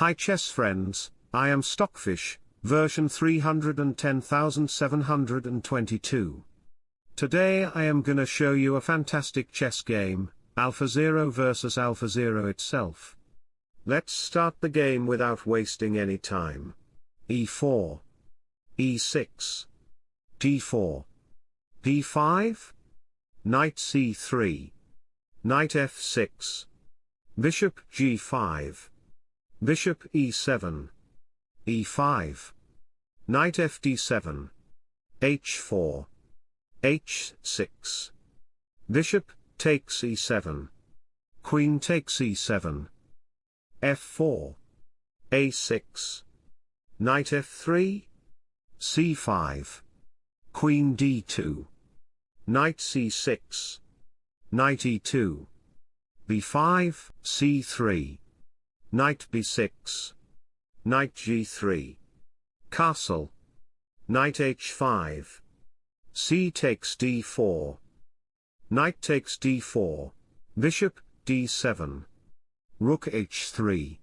Hi chess friends, I am Stockfish, version 310722. Today I am gonna show you a fantastic chess game, AlphaZero versus AlphaZero itself. Let's start the game without wasting any time. e4 e6 d4 d5 knight c3 knight f6 bishop g5 bishop e7 e5 knight fd7 h4 h6 bishop takes e7 queen takes e7 f4 a6 knight f3 c5 queen d2 knight c6 knight e2 b5 c3 knight b6 knight g3 castle. Knight h5 c takes d4 knight takes d4 bishop d7 rook h3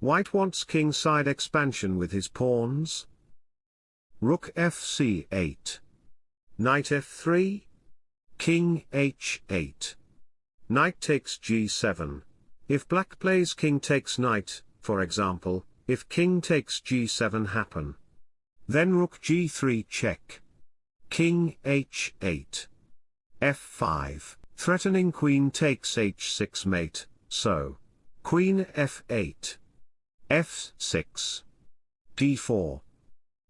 white wants king-side expansion with his pawns. Rook fc8 knight f3 king h8 knight takes g7 if black plays king takes knight, for example, if king takes g7 happen. Then rook g3 check. King h8. f5, threatening queen takes h6 mate, so. Queen f8. f6. d4.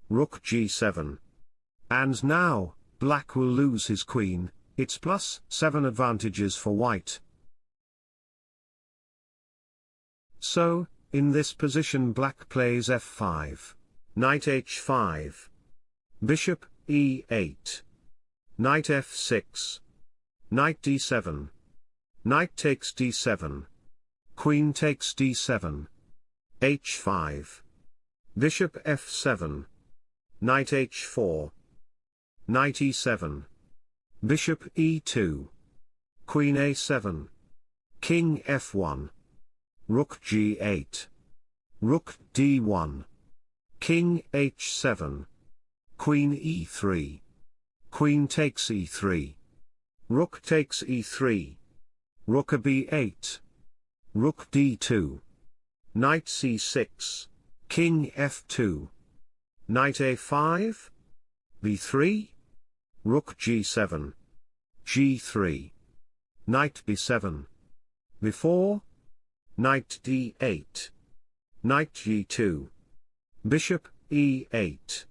Rook g7. And now, black will lose his queen, it's plus 7 advantages for white. So, in this position black plays f5. Knight h5. Bishop, e8. Knight f6. Knight d7. Knight takes d7. Queen takes d7. h5. Bishop f7. Knight h4. Knight e7. Bishop e2. Queen a7. King f1. Rook g8. Rook d1. King h7. Queen e3. Queen takes e3. Rook takes e3. Rook a b8. Rook d2. Knight c6. King f2. Knight a5. b3. Rook g7. g3. Knight b7. Before, Knight d8. Knight g2. Bishop e8.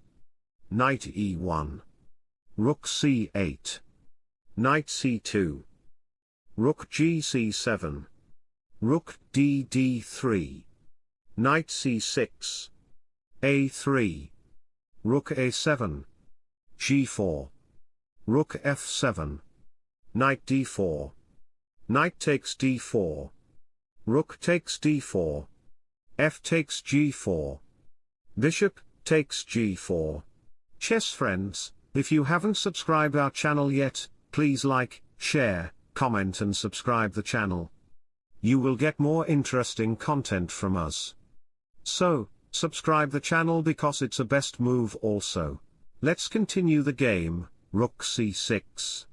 Knight e1. Rook c8. Knight c2. Rook gc7. Rook d d3. Knight c6. a3. Rook a7. g4. Rook f7. Knight d4. Knight takes d4. Rook takes d4. F takes g4. Bishop, takes g4. Chess friends, if you haven't subscribed our channel yet, please like, share, comment and subscribe the channel. You will get more interesting content from us. So, subscribe the channel because it's a best move also. Let's continue the game, Rook c6.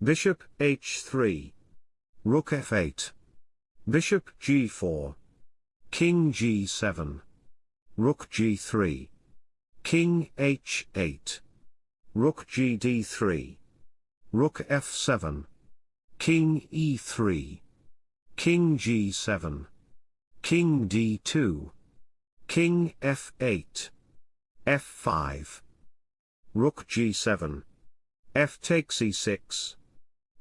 Bishop h3. Rook f8. Bishop g4. King g7. Rook g3. King h8. Rook gd3. Rook f7. King e3. King g7. King d2. King f8. f5. Rook g7. f takes e6.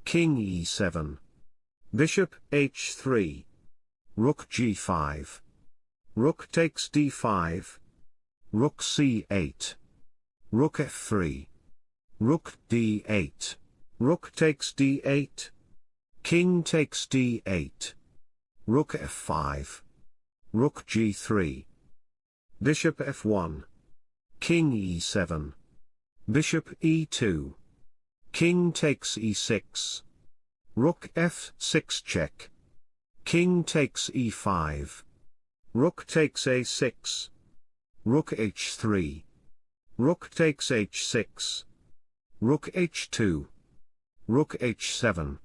King e7. Bishop h3. Rook g5. Rook takes d5. Rook c8. Rook f3. Rook d8. Rook takes d8. King takes d8. Rook f5. Rook g3. Bishop f1. King e7. Bishop e2. King takes e6. Rook f6 check. King takes e5. Rook takes a6. Rook h3. Rook takes h6. Rook h2. Rook h7.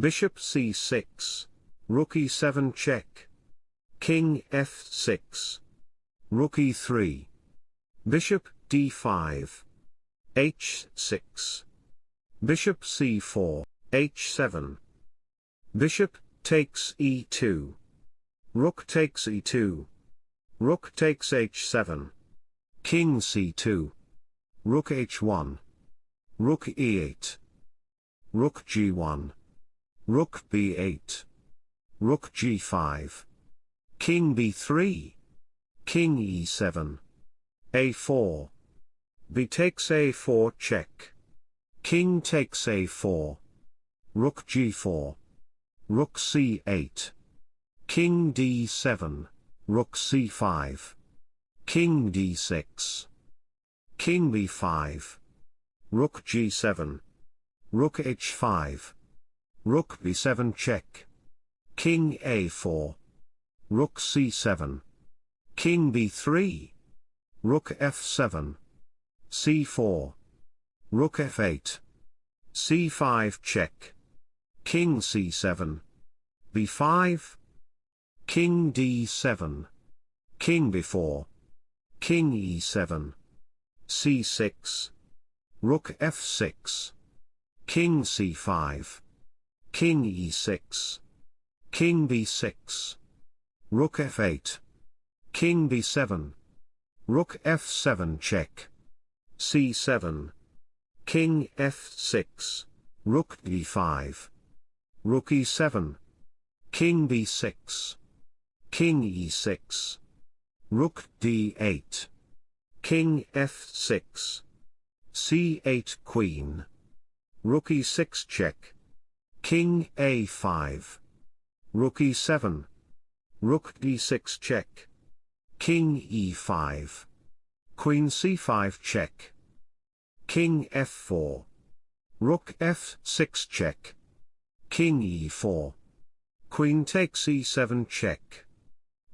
Bishop c6. Rook e7 check. King f6. Rook e3. Bishop d5. h6. Bishop c4, h7. Bishop takes e2. Rook takes e2. Rook takes h7. King c2. Rook h1. Rook e8. Rook g1. Rook b8. Rook g5. King b3. King e7. a4. b takes a4 check. King takes a4. Rook g4. Rook c8. King d7. Rook c5. King d6. King b5. Rook g7. Rook h5. Rook b7 check. King a4. Rook c7. King b3. Rook f7. c4. Rook f8. c5 check. King c7. b5. King d7. King b4. King e7. c6. Rook f6. King c5. King e6. King b6. Rook f8. King b7. Rook f7 check. c7. King f6, Rook d5. Rook e7. King b6. King e6. Rook d8. King f6. c8 Queen. Rook e6 check. King a5. Rook e7. Rook d6 check. King e5. Queen c5 check. King f4. Rook f6 check. King e4. Queen takes e7 check.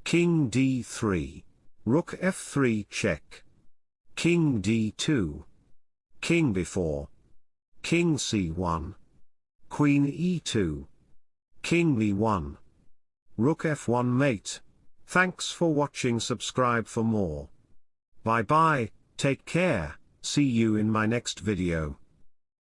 King d3. Rook f3 check. King d2. King b4. King c1. Queen e2. King b1. Rook f1 mate. Thanks for watching subscribe for more. Bye bye, take care. See you in my next video.